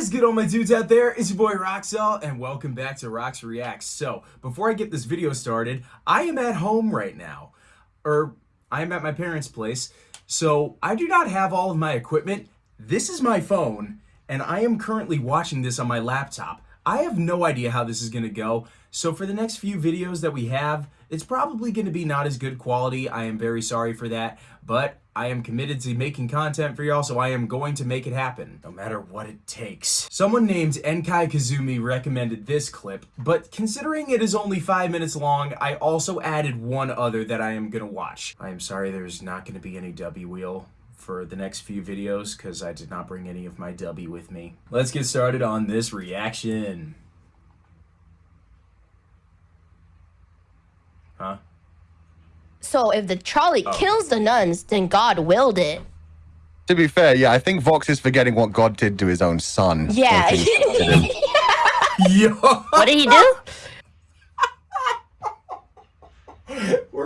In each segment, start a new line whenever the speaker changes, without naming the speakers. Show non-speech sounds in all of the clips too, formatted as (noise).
is good all my dudes out there? It's your boy Roxel and welcome back to Rox Reacts. So, before I get this video started, I am at home right now. Or, I am at my parents' place. So, I do not have all of my equipment. This is my phone, and I am currently watching this on my laptop. I have no idea how this is going to go. So for the next few videos that we have, it's probably going to be not as good quality. I am very sorry for that, but I am committed to making content for y'all, so I am going to make it happen, no matter what it takes. Someone named Enkai Kazumi recommended this clip, but considering it is only five minutes long, I also added one other that I am to watch. I am sorry there's not to be any W wheel for the next few videos because I did not bring any of my W with me. Let's get started on this reaction. Huh?
So if the trolley
Oh.
kills the nuns, then God willed it.
To be fair, yeah, I think Vox is forgetting what God did to his own son.
Yeah.
when he did him.
Yo!
What did he do? (laughs)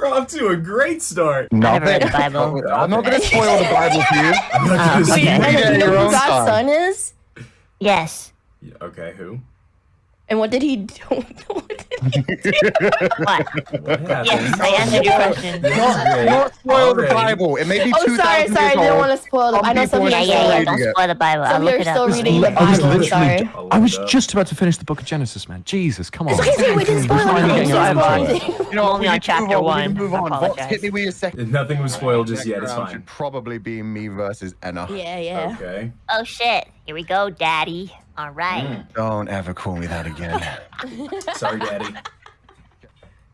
We're off to a great start.
never read
Nothing.
the Bible. (laughs)
I'm not going to spoil the Bible for you. (laughs)
I'm not gonna say-
Wait,
Read
and
it
do you know
your
who God's son is?
Yes.
Yeah, Okay, who?
And what did he do? (laughs) What did he do? (laughs)
What?
What?
Yes, I answered your question.
This is
Not,
great.
not spoil the Bible. It may be
Oh,
2,000
sorry, sorry. I didn't want to spoil them.
Some
I know some
people
of
Yeah,
you
are
yeah,
are
yeah. Don't spoil the Bible.
Some
look
you're still reading the
I was literally,
Sorry.
I'll
I
look
was just about to finish the book of Genesis, man. Jesus, come on.
It's okay, see, we didn't spoil
Finally
anything.
getting around to it.
You know,
Only
we
on chapter
move on. We
one.
move on. Vox,
apologize.
hit me with your second.
Nothing was spoiled just yet, it's
round
fine.
Should probably be me versus Enna.
Yeah, yeah.
Okay.
Oh shit. Here we go, Daddy. All right. Mm.
Don't ever call me that again. (laughs)
Sorry, Daddy.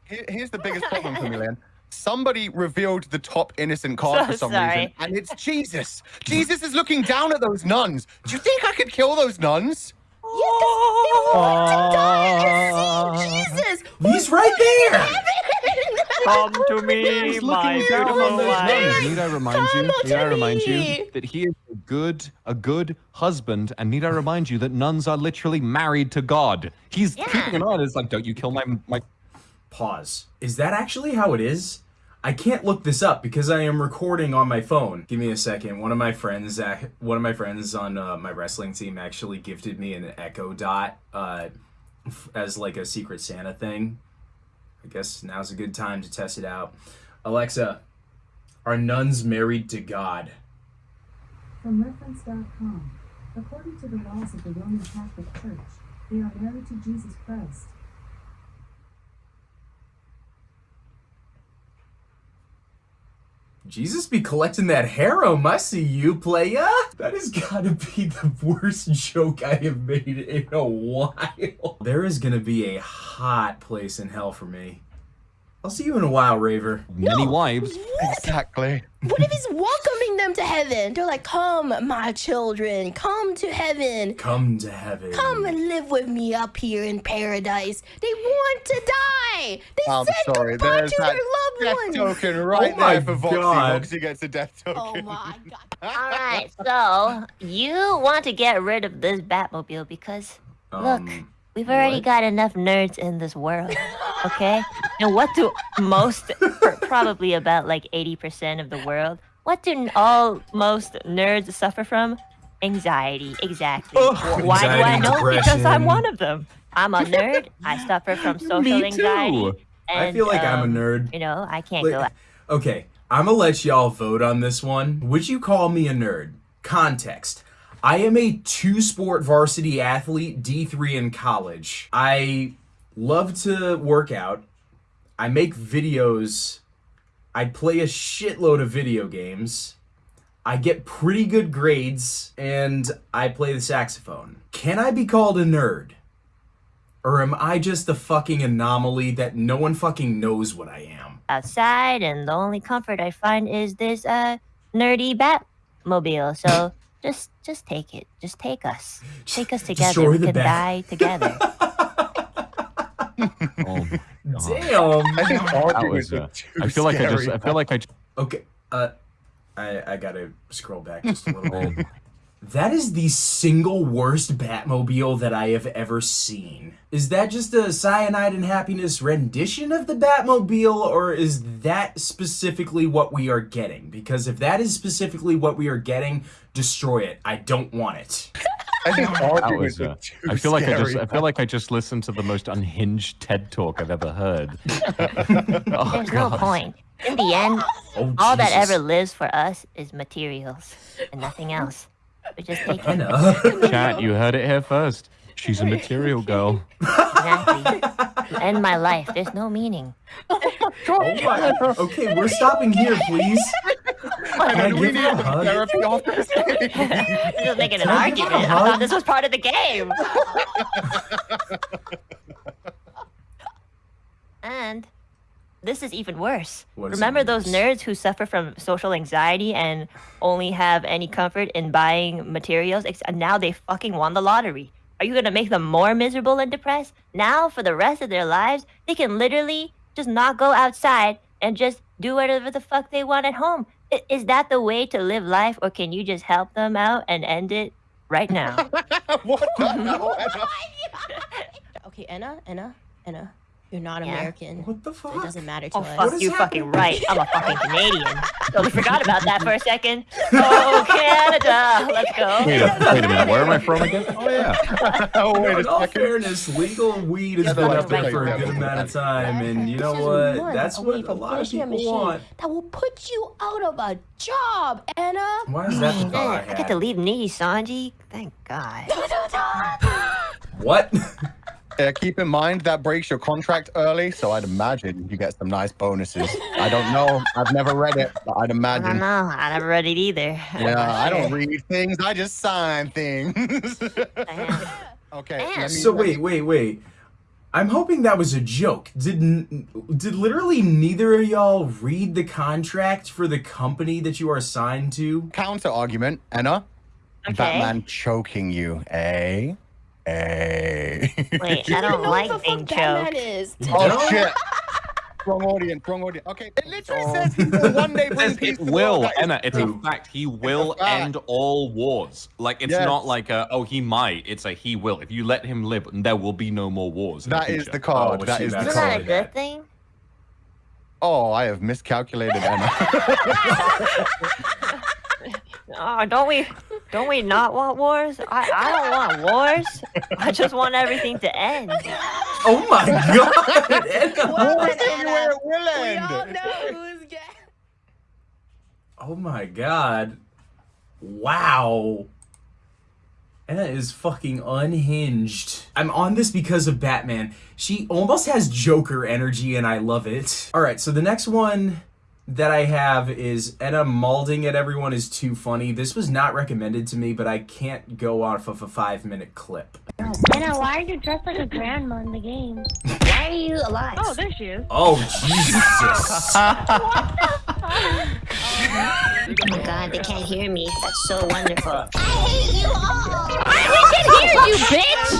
Here- Here's the biggest problem for me, Leon. Somebody revealed the top innocent card
So
for some
sorry.
reason, and it's Jesus. Jesus is looking down at those nuns. Do you think I could kill those nuns?
Yeah, You want to die to see Jesus!
He's right there!
Come to me,
He's looking down on those nuns. Need I remind you? Need I remind
me.
you that he is a good, a good husband? And need I remind you that nuns are literally married to God? He's
Yeah.
keeping an eye on. it. It's like, don't you kill my my.
Pause. Is that actually how it is? I can't look this up because I am recording on my phone. Give me a second. One of my friends, uh, one of my friends on uh, my wrestling team, actually gifted me an Echo Dot uh, f- as like a Secret Santa thing. I guess now's a good time to test it out. Alexa, are nuns married to God?
From reference.com, according to the laws of the Roman Catholic Church, they are married to Jesus Christ.
Jesus be collecting that harem. I see you, playa. That has gotta be (laughs) the worst joke I have made in a while. (laughs) There is gonna be a hot place in hell for me. I'll see you in a while, Raver.
Many
No.
wives.
Exactly.
What if he's welcoming them to heaven? They're like, come, my children, come to heaven.
Come to heaven.
Come and live with me up here in paradise. They want to die. They
I'm
said
sorry.
goodbye
There's
to
that
their
death
loved ones.
token right
Oh
there for Voxy.
God.
Voxy gets a death token.
Oh my god. (laughs)
All right. So you want to get rid of this Batmobile because look,
Um,
we've already
what?
got enough nerds in this world. (laughs) Okay. and what do most, probably about like eighty percent of the world, what do all most nerds suffer from? Anxiety. Exactly.
Ugh,
Why do I
anxiety,
know? Because I'm one of them. I'm a nerd. I suffer from (laughs) social
Me
anxiety.
too.
And,
I feel like I'm
um,
a nerd.
You know, I can't
Like-
go.
Okay, I'm gonna let y'all vote on this one. Would you call me a nerd? Context. I am a two sport varsity athlete, D3 in college. I love to work out. I make videos. I play a shitload of video games. I get pretty good grades and I play the saxophone. Can I be called a nerd? Or am I just a fucking anomaly that no one fucking knows what I am?
outside and the only comfort I find is this uh nerdy Batmobile. So (laughs) just just take it. Just take us. Take us together.
Destroy
We
the
can
Bat.
die together. (laughs)
Oh.
Damn.
I think
That was, uh, I feel like I just. I feel like I. just-
Okay, uh, I I gotta scroll back just a little
Oh,
bit. That is the single worst Batmobile that I have ever seen. Is that just a cyanide and happiness rendition of the Batmobile, or is that specifically what we are getting? Because if that is specifically what we are getting, destroy it. I don't want it.
I think (laughs)
That was,
are
uh,
too
I feel like I just
scary.
I feel like I just listened to the most unhinged TED talk I've ever heard. (laughs) oh,
There's no point. In the end,
Oh,
all that ever lives for us is materials and nothing else. We just take it.
Anna. (laughs)
Chat, you heard it here first. She's a material girl.
Exactly. To end my life, there's no meaning.
Oh my. Okay, we're stopping here, please. Can I
we
give
need
a hug?
therapy after this game.
You're just making an
Can I give her a
argument. I thought this was part of the game. (laughs) and this is even worse.
What is
Remember those
worse?
nerds who suffer from social anxiety and only have any comfort in buying materials? And now they fucking won the lottery. Are you gonna make them more miserable and depressed? Now, for the rest of their lives, they can literally just not go outside and just do whatever the fuck they want at home. I- Is that the way to live life, or can you just help them out and end it right now? (laughs)
what (laughs) the (laughs) hell?
Okay, Anna, Anna, Anna, you're not
Yeah?
American.
What the fuck?
it doesn't matter to
Oh,
us.
fuck you,
happening?
fucking right. I'm a fucking Canadian. (laughs) Totally forgot about that for a second. Oh, Canada. Let's go.
Wait a, wait a minute. Where am I from again? Oh yeah.
oh, (laughs) (laughs) wait
In
a
all
second.
fairness, legal weed has
Yeah,
been
they're
up there for a good amount of time, and you know what? That's what a lot of people want.
That will put you out of a job, Anna.
Why is that the
Man,
I
I get to leave Nijisanji. Thank God.
What?
Yeah, keep in mind that breaks your contract early, so I'd imagine you get some nice bonuses. I don't know. I've never read it, but I'd imagine.
I don't know. I never read it either. I'm
Yeah,
not
I don't (laughs) read things. I just sign things. (laughs) Okay. Me,
So wait, wait, wait. I'm hoping that was a joke. Did n- did literally neither of y'all read the contract for the company that you are assigned to?
Counter argument, Anna.
Okay.
Batman choking you, eh? Eh.
Wait, I don't like
what the
being choked.
is.
oh shit. (laughs) Wrong audience, wrong audience. Okay, it literally says he will one day (laughs)
It
bring peace
it will,
world. That is
Anna. It's a fact. He will
fact.
end all wars. Like it's
Yes.
not like a oh he might. It's a he will. If you let him live, there will be no more wars. in
That
the
is
future.
the card.
Oh,
that
shit,
is the
that's
Isn't that a good thing?
Oh, I have miscalculated, Anna. (laughs)
Oh, don't we? Don't we not want wars? I, I don't want wars. I just want everything to end.
Oh my (laughs) god! Anna.
Well,
Wars everywhere
Anna,
it will
we all know who's gay.
Oh my god. Wow. Anna is fucking unhinged. I'm on this because of Batman. She almost has Joker energy and I love it. Alright, so the next one that I have is Anna malding at everyone is too funny. This was not recommended to me, but I can't go off of a five minute clip.
Anna, why are you dressed like a grandma in the game?
Why are you alive?
Oh, there she is.
Oh, Jesus. (laughs)
Oh my (laughs) God, they can't hear me. That's so wonderful.
I hate you all! we can hear you, bitch!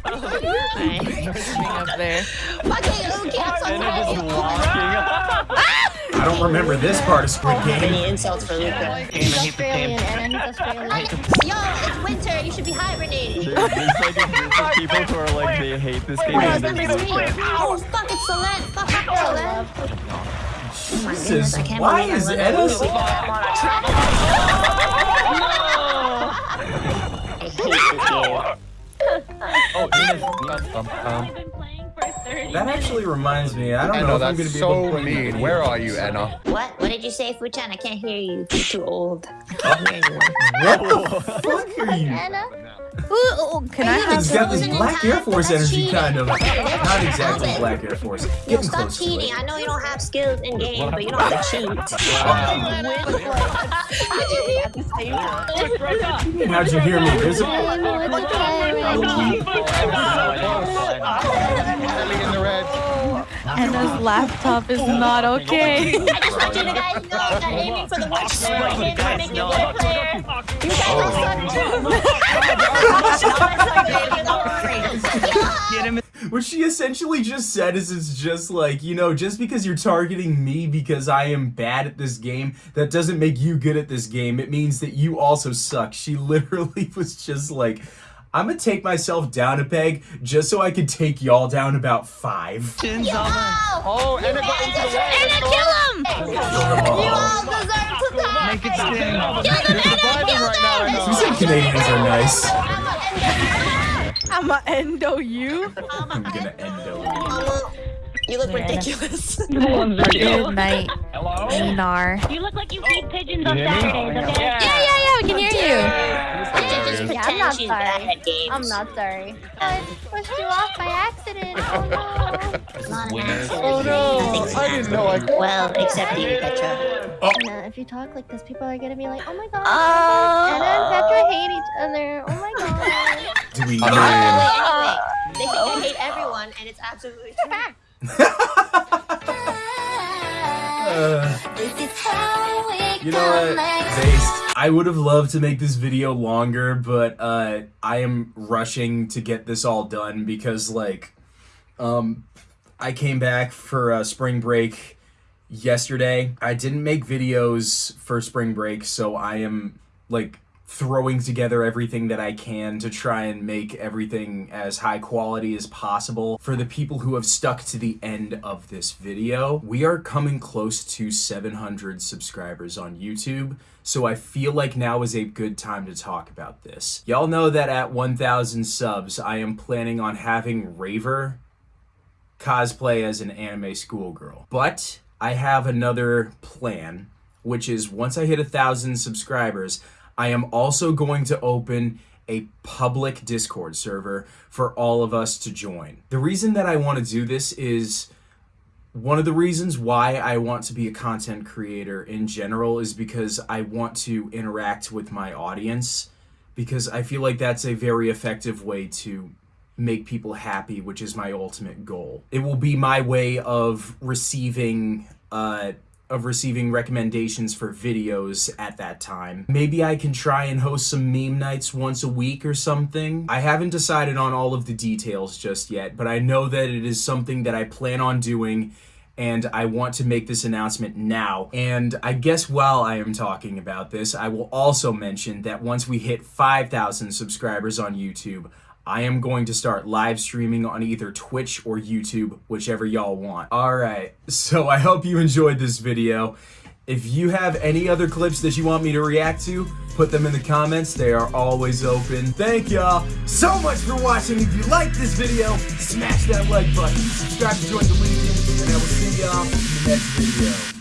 (laughs)
Fucking okay, I'm so
I don't remember this part of Squid Game.
Many insults for Luca.
He's Australian, Anna. He's Australian.
Yo, it's winter. You should be hibernating.
There's like a group of (laughs) people who are like they hate this game.
Oh,
and
it's
they're
number three. Oh, fuck, it's Selen. Fuck, fuck, Selen.
Jesus, why is
let
Anna. (laughs)
I hate this game. (laughs)
Oh, Nina's, Nina's, um, um,
That actually reminds me. I don't
I
know
know
if I'm
that's
gonna be able to
so
play
mean.
video
Where are you. Anna?
What? What did you say, Fuchan? I can't hear you. You're too old. I can't hear anyone.
What the fuck are you?
Anna?
Ooh, can I have
He's got this Black? Air Force
That's
energy,
cheating.
kind of. Not exactly. Black Air Force.
Yo,
Getting
stop
close
cheating. I know you don't have skills in game, but you don't have to cheat. (laughs)
How'd you hear me? Visible?
Anna's laptop is not okay.
I just want you to guys know that aiming for the watch player and to make you a good player. You guys all suck too.
What she essentially just said is it's just like, you know, just because you're targeting me because I am bad at this game, that doesn't make you good at this game. It means that you also suck. She (laughs) literally was just like, I'm gonna take myself down a peg just so I can take y'all down about five.
Oh, Anna got into the.
Anna, kill him!
You all deserve to die.
Make it sting.
You're
surviving right now, I know.
Who said Canadians are nice?
I'ma endo you.
I'm gonna end over.
You look
Yeah.
ridiculous. (laughs)
Good night, Minar.
You look like you feed pigeons on
You hear me?
Saturdays, okay?
Yeah, yeah, yeah. We can hear oh, you.
Just
Yeah, I'm not
she's
sorry.
bad at games.
I'm not sorry. I pushed you off by accident. Oh no.
It's not an accident.
Oh no! I didn't know I could.
Well, except you, Petra.
And, uh, if you talk like this, people are gonna be like, "Oh my god,
Oh.
Anna and Petra hate each other. Oh my (laughs) god."
Do we?
I mean,
They think I hate everyone, and it's absolutely true. (laughs) (laughs)
Uh, you know what? Based. I would have loved to make this video longer, but uh, I am rushing to get this all done because, like, um, I came back for uh, spring break yesterday. I didn't make videos for spring break, so I am like throwing together everything that I can to try and make everything as high quality as possible. For the people who have stuck to the end of this video, we are coming close to 700 subscribers on YouTube, so I feel like now is a good time to talk about this. Y'all know that at 1,000 subs, I am planning on having Raver cosplay as an anime schoolgirl. But I have another plan, which is once I hit a thousand subscribers, I am also going to open a public Discord server for all of us to join. The reason that I want to do this is one of the reasons why I want to be a content creator in general is because I want to interact with my audience because I feel like that's a very effective way to make people happy, which is my ultimate goal. It will be my way of receiving uh of receiving recommendations for videos at that time. Maybe I can try and host some meme nights once a week or something. I haven't decided on all of the details just yet, but I know that it is something that I plan on doing and I want to make this announcement now. And I guess while I am talking about this, I will also mention that once we hit 5,000 subscribers on YouTube, I am going to start live streaming on either Twitch or YouTube, whichever y'all want. Alright, so I hope you enjoyed this video. If you have any other clips that you want me to react to, put them in the comments. They are always open. Thank y'all so much for watching. If you liked this video, smash that like button. Subscribe to join the Legion, and I will see y'all in the next video.